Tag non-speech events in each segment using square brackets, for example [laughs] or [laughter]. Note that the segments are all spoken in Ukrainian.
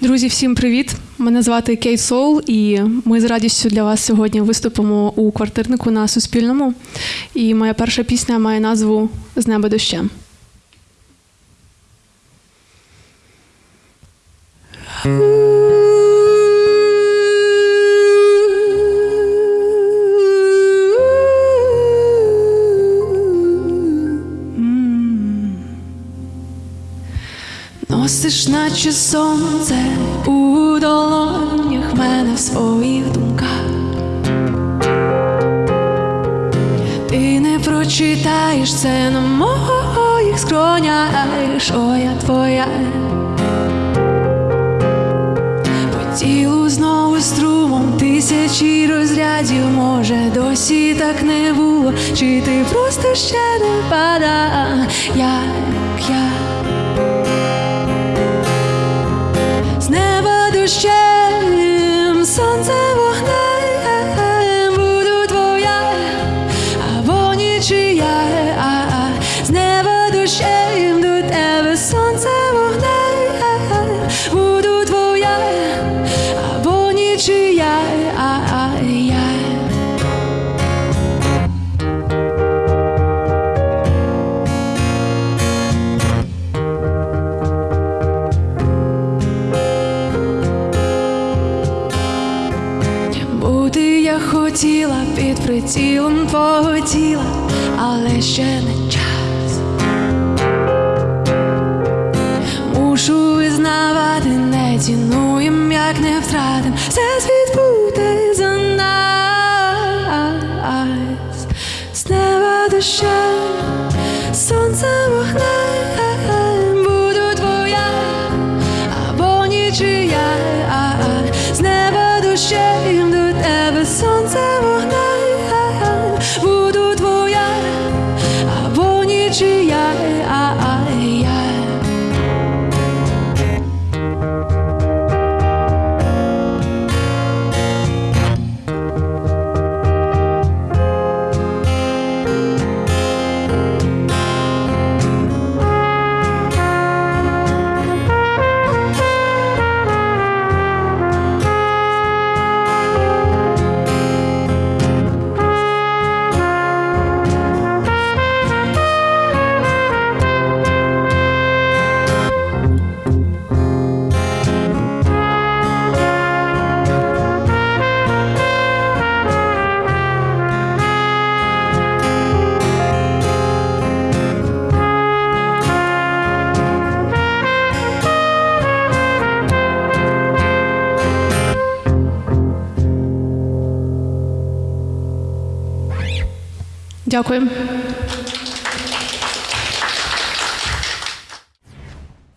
Друзі, всім привіт! Мене звати Кейт Соул, і ми з радістю для вас сьогодні виступимо у квартирнику на Суспільному. І моя перша пісня має назву З неба дощем. Носиш, наче сонце своїх думках. Ти не прочитаєш це на моїх скронях, що я твоя. По тілу знову струмом тисячі розрядів, може, досі так не було, чи ти просто ще не пада. Прицілом твого тіла, але ще не Дякую.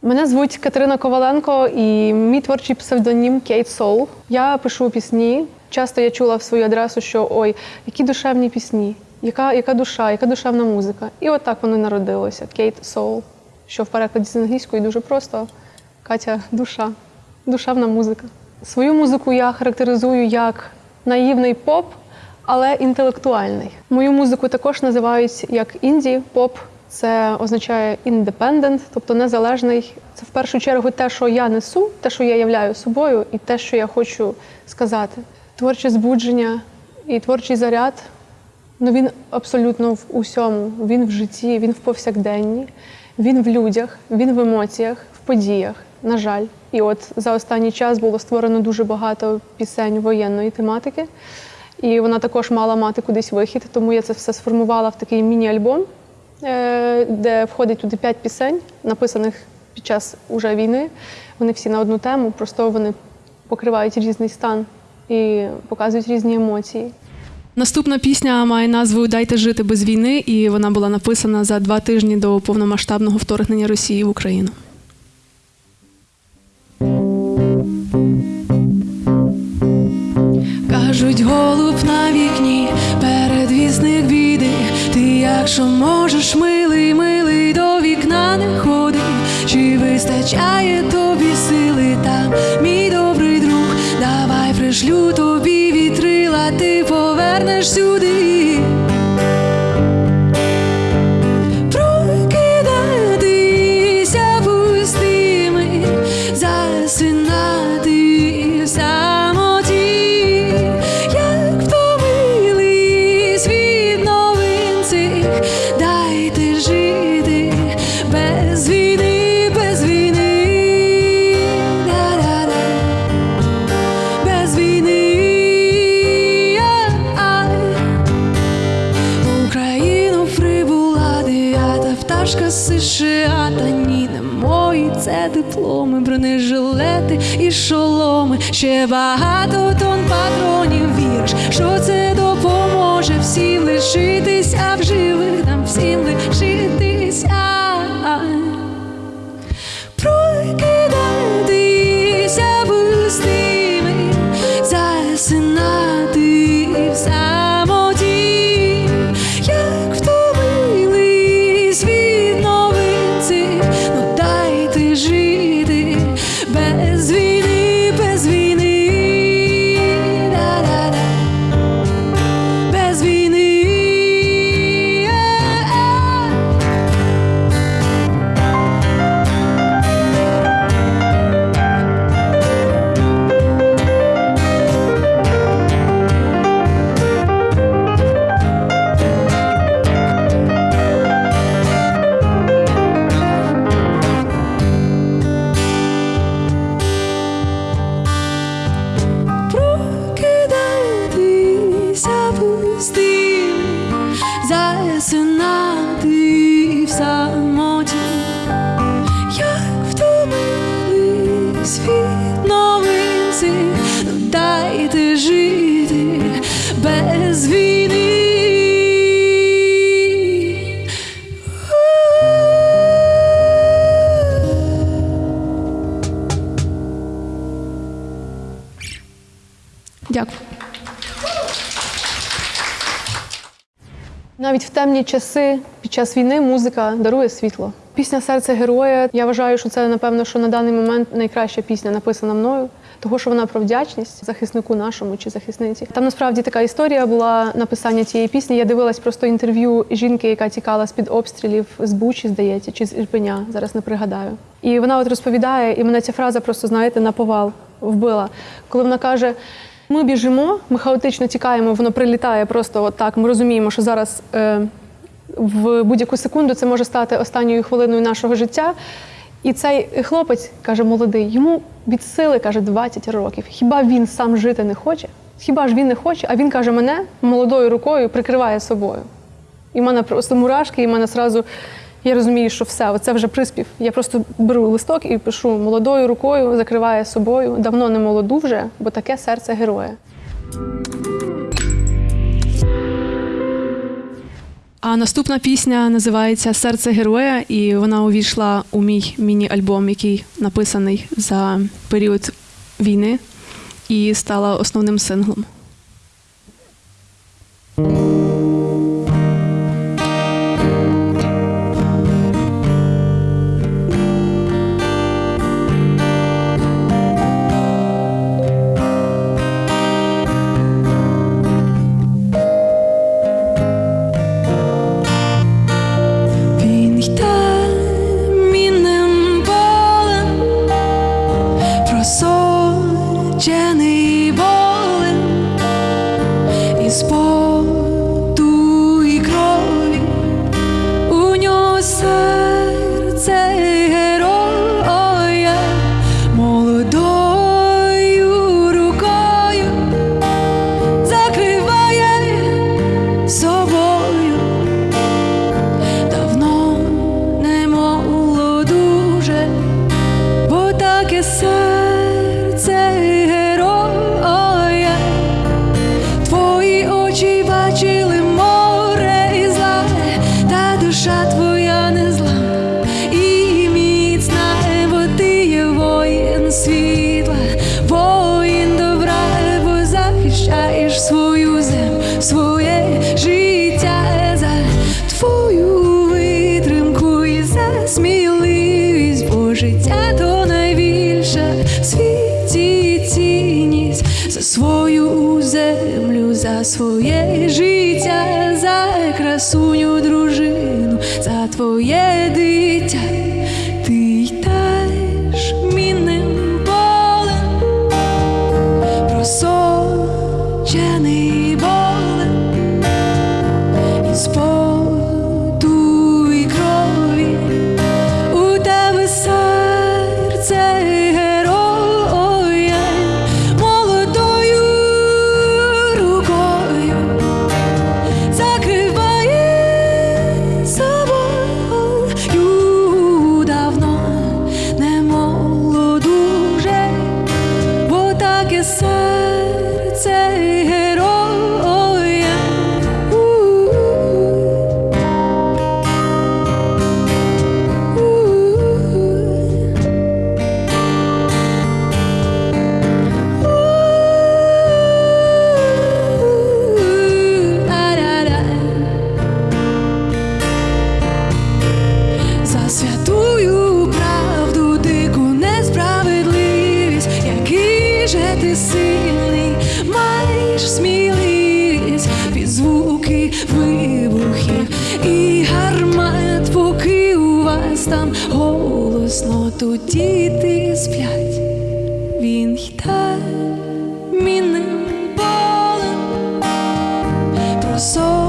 Мене звуть Катерина Коваленко і мій творчий псевдонім Кейт Соул. Я пишу пісні. Часто я чула в свою адресу, що ой, які душевні пісні, яка, яка душа, яка душевна музика. І от так воно народилося. Кейт Соул, що в перекладі з англійської дуже просто. Катя душа, душевна музика. Свою музику я характеризую як наївний поп, але інтелектуальний. Мою музику також називають як інді поп. Це означає independent, тобто незалежний. Це в першу чергу те, що я несу, те, що я являю собою, і те, що я хочу сказати. Творче збудження і творчий заряд ну він абсолютно в усьому. Він в житті, він в повсякденні, він в людях, він в емоціях, в подіях. На жаль, і от за останній час було створено дуже багато пісень воєнної тематики, і вона також мала мати кудись вихід, тому я це все сформувала в такий міні-альбом, е, де входить туди п'ять пісень, написаних під час уже війни. Вони всі на одну тему, просто вони покривають різний стан і показують різні емоції. Наступна пісня має назву Дайте жити без війни, і вона була написана за два тижні до повномасштабного вторгнення Росії в Україну. кричить голуб на вікні, передвісних біди, ти якщо можеш, милий, милий, до вікна не ходи, чи вистачає тобі сили? Там, мій добрий друг, давай пришлю тобі вітрила, ти повернеш сюди. Темні часи під час війни музика дарує світло. Пісня Серце героя. Я вважаю, що це напевно, що на даний момент найкраща пісня написана мною, того що вона про вдячність захиснику нашому чи захисниці. Там насправді така історія була написання цієї пісні. Я дивилась просто інтерв'ю жінки, яка тікала з під обстрілів з Бучі, здається, чи з Ірпеня. Зараз не пригадаю. І вона от розповідає, і мене ця фраза просто знаєте на повал вбила, коли вона каже. Ми біжимо, ми хаотично тікаємо, воно прилітає просто от так. Ми розуміємо, що зараз е, в будь-яку секунду це може стати останньою хвилиною нашого життя. І цей хлопець каже, молодий, йому від сили каже 20 років. Хіба він сам жити не хоче? Хіба ж він не хоче? А він каже, мене молодою рукою прикриває собою. І в мене просто мурашки, і в мене зразу я розумію, що все, оце вже приспів. Я просто беру листок і пишу молодою рукою, закриває собою. Давно не молоду вже, бо таке серце героя. А наступна пісня називається Серце героя, і вона увійшла у мій міні-альбом, який написаний за період війни, і стала основним синглом. Своє життя, за красуню дружину, за твоє дитя. Ти йдеш мінним полем, просочений болем із поту і крові у тебе серце звуки вибухів і гармат, поки у вас там голосно, тут діти сплять, він йде мінним полем, просочений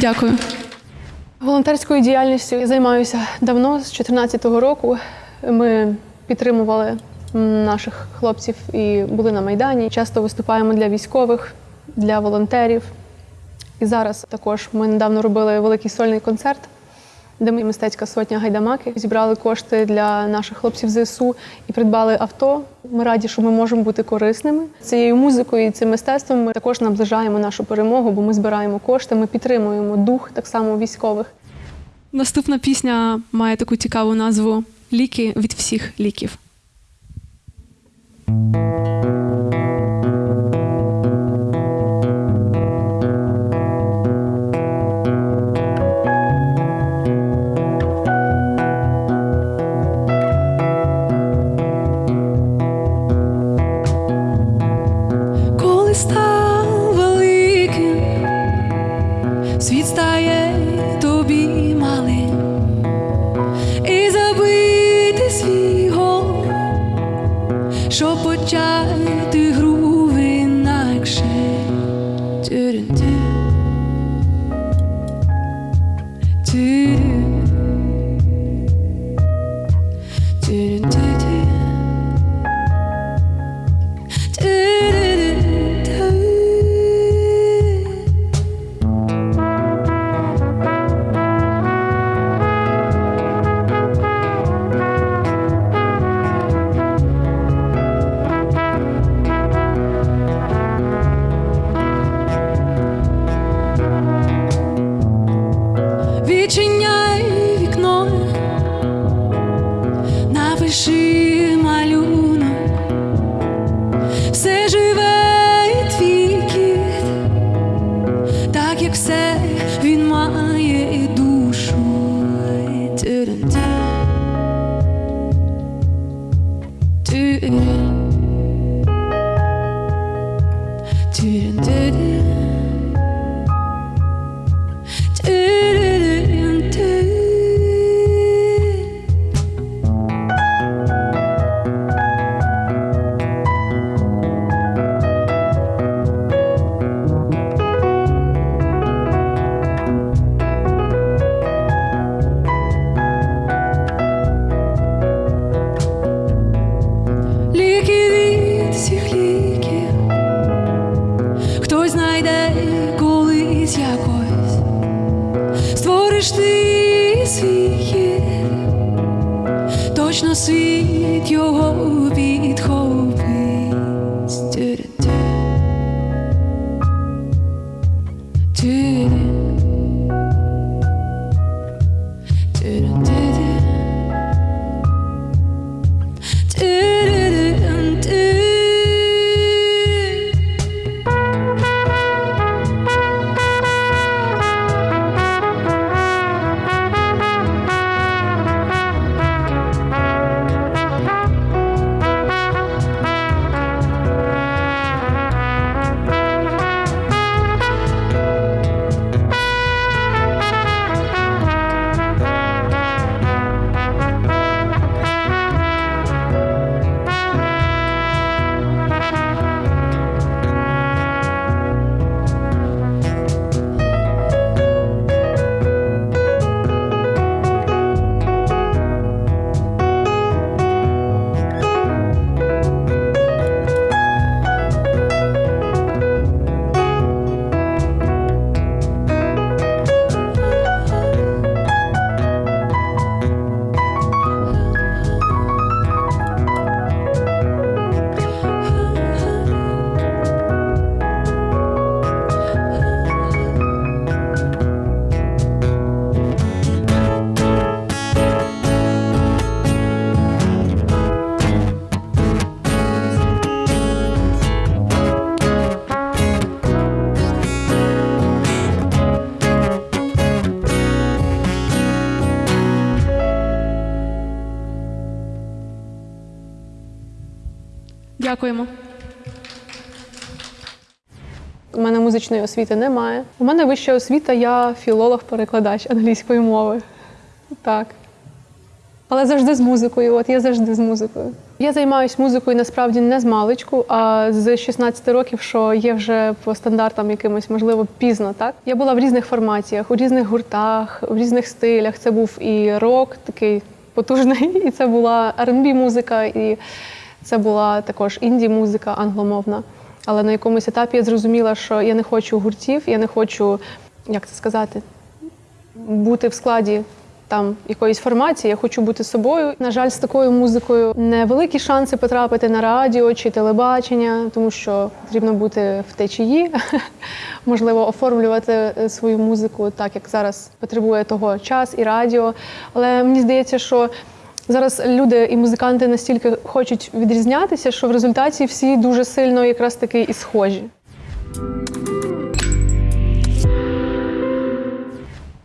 Дякую. Волонтерською діяльністю я займаюся давно, з 2014 року. Ми підтримували наших хлопців і були на Майдані. Часто виступаємо для військових, для волонтерів. І зараз також ми недавно робили великий сольний концерт, де ми мистецька сотня гайдамаки зібрали кошти для наших хлопців ЗСУ і придбали авто. Ми раді, що ми можемо бути корисними. Цією музикою і цим мистецтвом ми також наближаємо нашу перемогу, бо ми збираємо кошти, ми підтримуємо дух так само військових. Наступна пісня має таку цікаву назву Ліки від всіх ліків. Музичної освіти немає. У мене вища освіта, я філолог-перекладач англійської мови. Так. Але завжди з музикою. От я завжди з музикою. Я займаюся музикою насправді не з маличку, а з 16 років, що є вже по стандартам якимось, можливо, пізно. Так я була в різних формаціях, у різних гуртах, в різних стилях. Це був і рок, такий потужний, [laughs] і це була R&B музика, і це була також інді-музика англомовна. Але на якомусь етапі я зрозуміла, що я не хочу гуртів, я не хочу, як це сказати, бути в складі там якоїсь формації, я хочу бути собою. На жаль, з такою музикою невеликі шанси потрапити на радіо чи телебачення, тому що потрібно бути в течії, [laughs] можливо, оформлювати е, свою музику так, як зараз потребує того час і радіо. Але мені здається, що зараз люди і музиканти настільки хочуть відрізнятися, що в результаті всі дуже сильно якраз таки і схожі.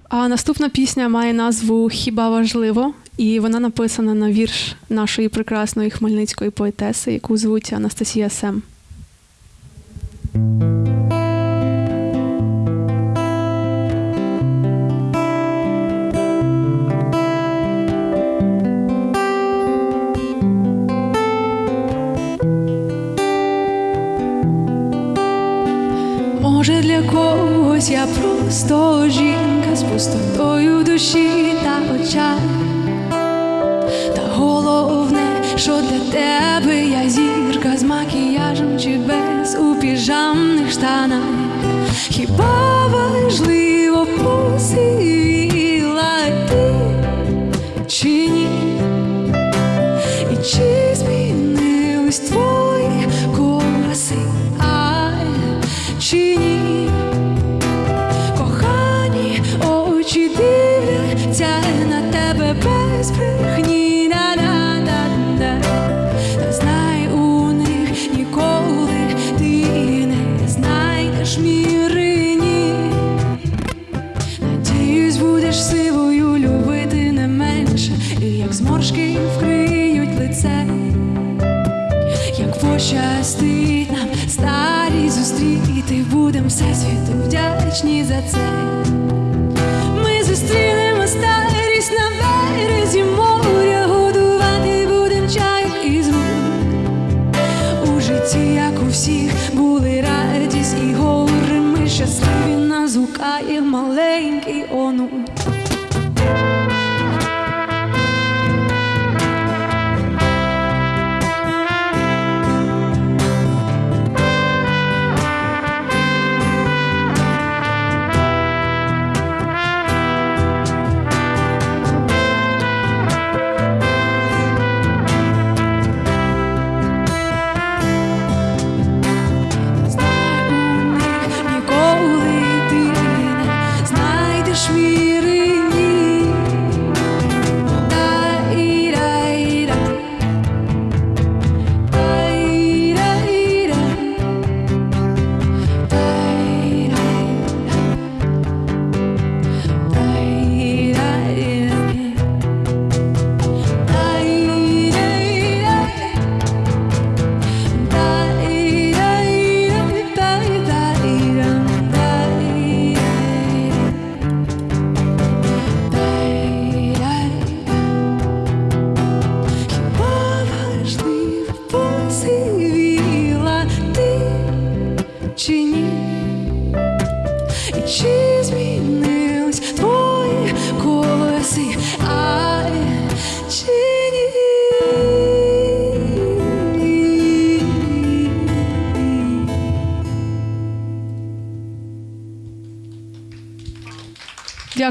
А наступна пісня має назву Хіба важливо, і вона написана на вірш нашої прекрасної хмельницької поетеси, яку звуть Анастасія Сем. te dei.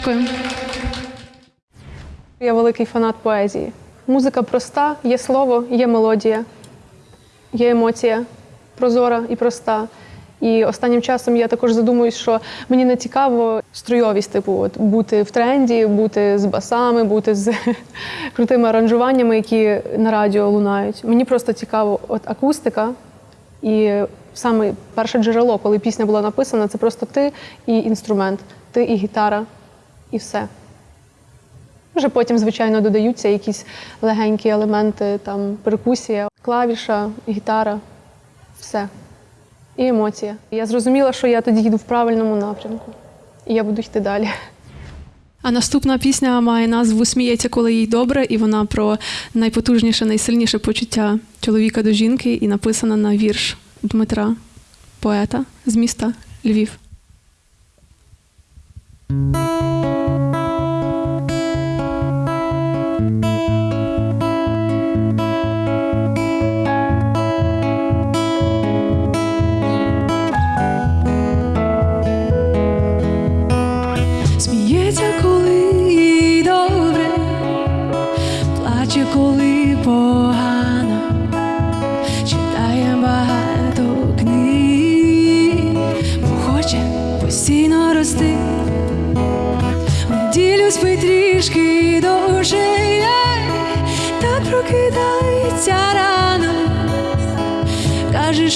Дякую. Я великий фанат поезії. Музика проста, є слово, є мелодія, є емоція, прозора і проста. І останнім часом я також задумуюсь, що мені не цікаво струйовість, типу, от, бути в тренді, бути з басами, бути з [laughs] крутими аранжуваннями, які на радіо лунають. Мені просто цікаво от акустика і саме перше джерело, коли пісня була написана, це просто ти і інструмент, ти і гітара, і все. Вже потім, звичайно, додаються якісь легенькі елементи, там перкусія, клавіша, гітара, все. І емоція. Я зрозуміла, що я тоді їду в правильному напрямку, і я буду йти далі. А наступна пісня має назву Сміється, коли їй добре, і вона про найпотужніше, найсильніше почуття чоловіка до жінки, і написана на вірш Дмитра, поета з міста Львів.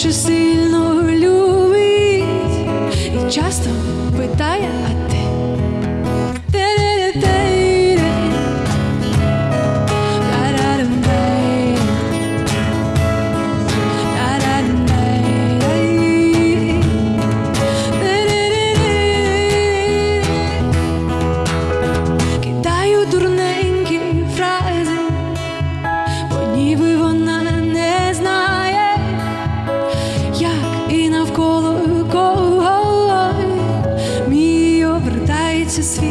Каже, що to see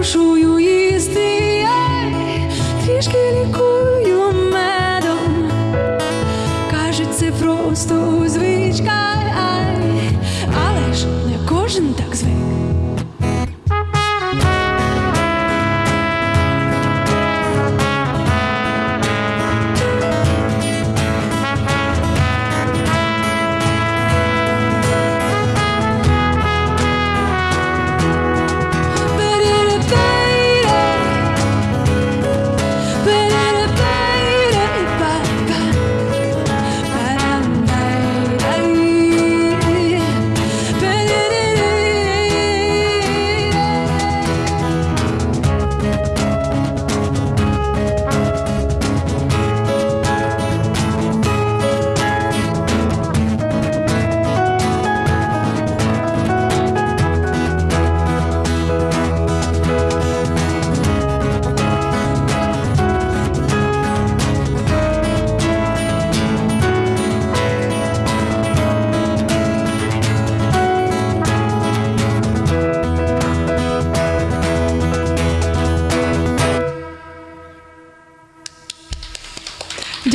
Інколи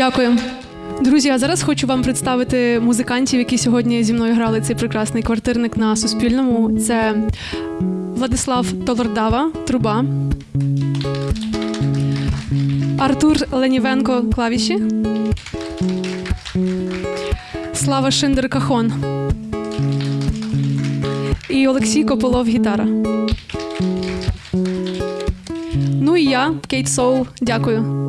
Дякую. Друзі, а зараз хочу вам представити музикантів, які сьогодні зі мною грали цей прекрасний квартирник на Суспільному. Це Владислав Толордава, труба, Артур Ленівенко, клавіші, Слава Шиндер Кахон і Олексій Кополов, гітара. Ну і я, Кейт Соул. Дякую.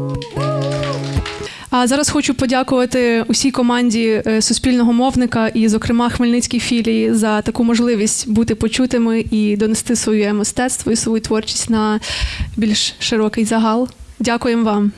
А зараз хочу подякувати усій команді е, суспільного мовника і, зокрема, Хмельницькій філії за таку можливість бути почутими і донести своє мистецтво і свою творчість на більш широкий загал. Дякуємо вам.